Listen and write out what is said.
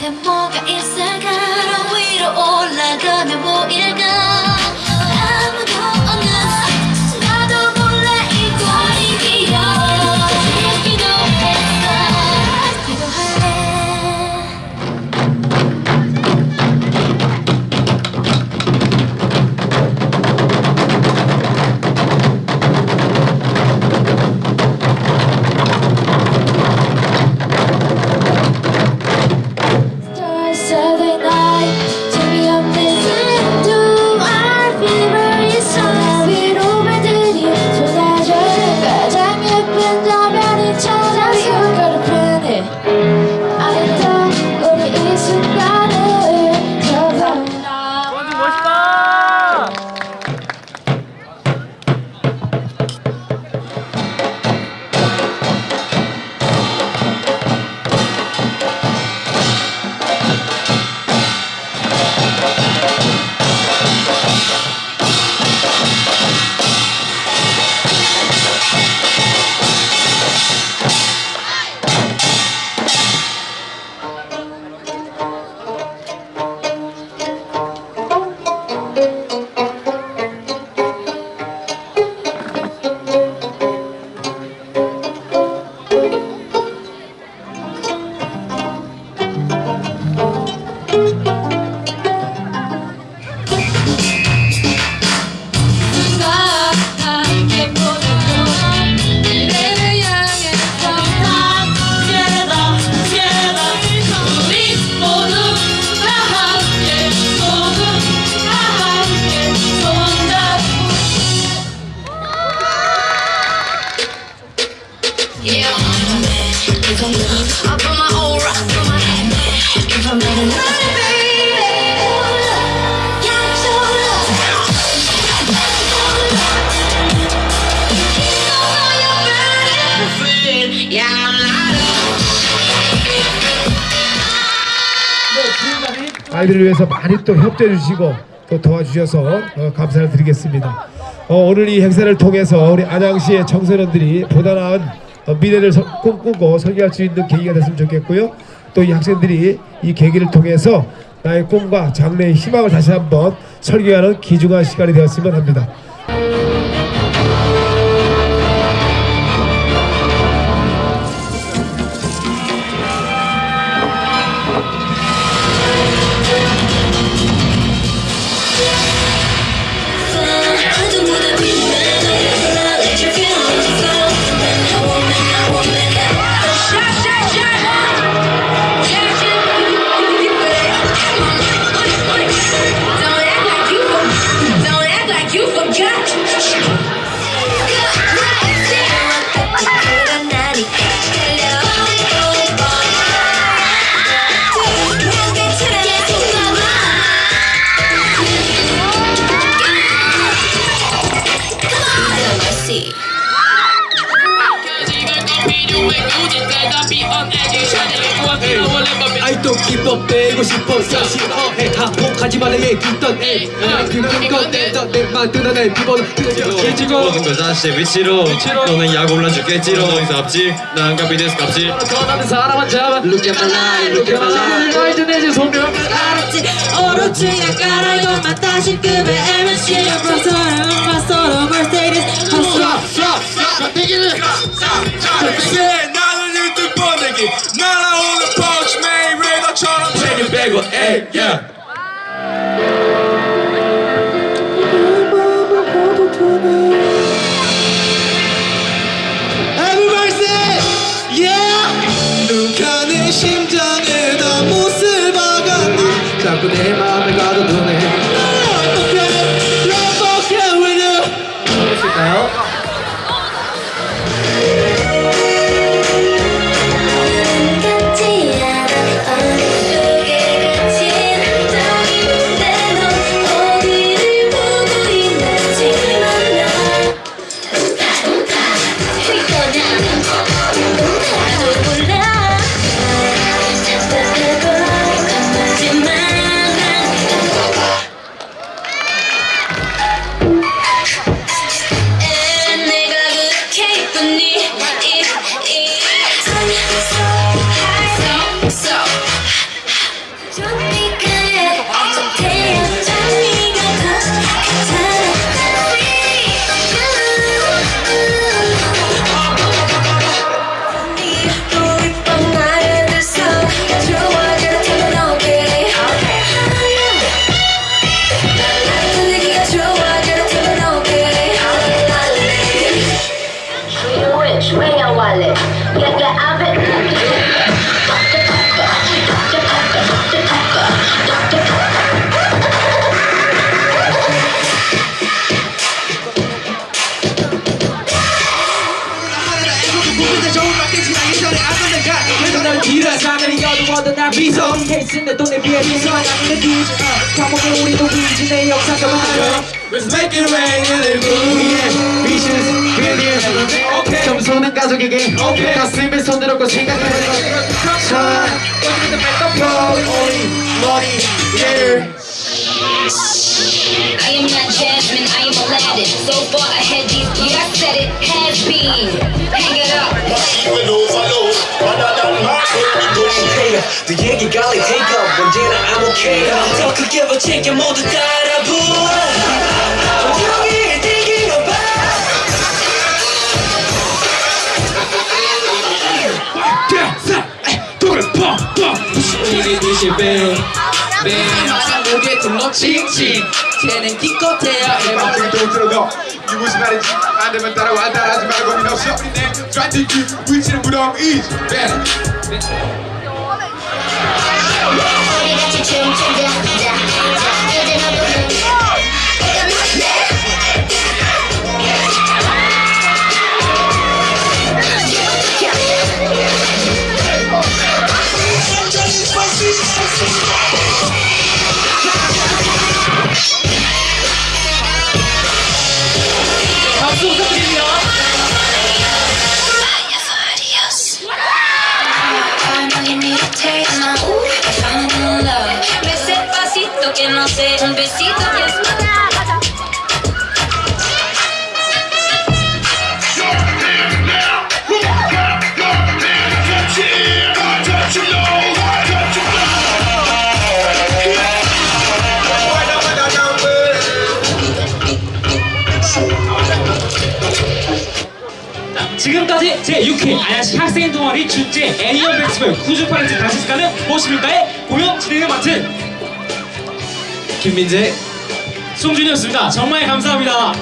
곁에 뭐가 있을까 위로 올라가면 보일 아이들을 위해서 많이 또 협조해 주시고 또 도와주셔서 어, 감사를 드리겠습니다. 어, 오늘 이 행사를 통해서 우리 안양시의 청소년들이 보다 나은 어, 미래를 서- 꿈꾸고 설계할 수 있는 계기가 됐으면 좋겠고요. 또 이 학생들이 이 계기를 통해서 나의 꿈과 장래의 희망을 다시 한번 설계하는 귀중한 시간이 되었으면 합니다. 아이도 기뻐 빼고 싶어 사실해 하복하지 말라 얘기했던 애 그런 건내던 내만 드러낼 비번은 깨지고 모든 걸 다시 위치로 너는 약 올라주겠지로 너 이상 없지 난 갑이 됐어 갑질 전하는 사람만 잡아 Look at my life Look at my life 너희들 내지 소명 알았지 오로치가 깔아 이것만 다시급의 MSG 앞서서는 맞서로 Mercedes 헛소 나는 1등 뻔내기. 날아오는 펀치맨 레더처럼 책임 빼고 에이 yeah Everybody say Yeah 누가 내 심장에 다 못을 박았니 자꾸 내 맘을 가둬두네 get, yeah, I bet. 하늘이 어두워도 난 미소 케이스인데 돈에 비해 미소한 아닌데 뒤지 과목에 우리도 위진의 역사가 많아 Let's make it rain in the moon Visions, billions 점수는 가족에게 가슴에 손을 얹고 생각해봐 자, 머리, yeah I am not Jasmine, I am Aladdin So far ahead, these, yeah I said it, has been Hey, 내 얘기 가 like take up 언제나 I'm okay. 더 크게 버티게 모두 따라 불러 조용히 thinking about 이게 듯이 배 매일마다 목에 등록 칭칭. 쟤는 기껏 해야 해봐 또 들어도 이 무슨 말인지 안 되면 따라와. 따라하지 말고 고민 없어. 우리 내 strategy 위치는 무덤 is better 우리 같이 춤추자. 자, 자, 이제 너도 que no sé, un besito que es 지금까지 제6회 안양시 학생 동아리 축제 애니어 페스티벌 98회 다시스카는 무엇입니까의 공연 진행을 맡은 김민재 송준이었습니다. 정말 감사합니다.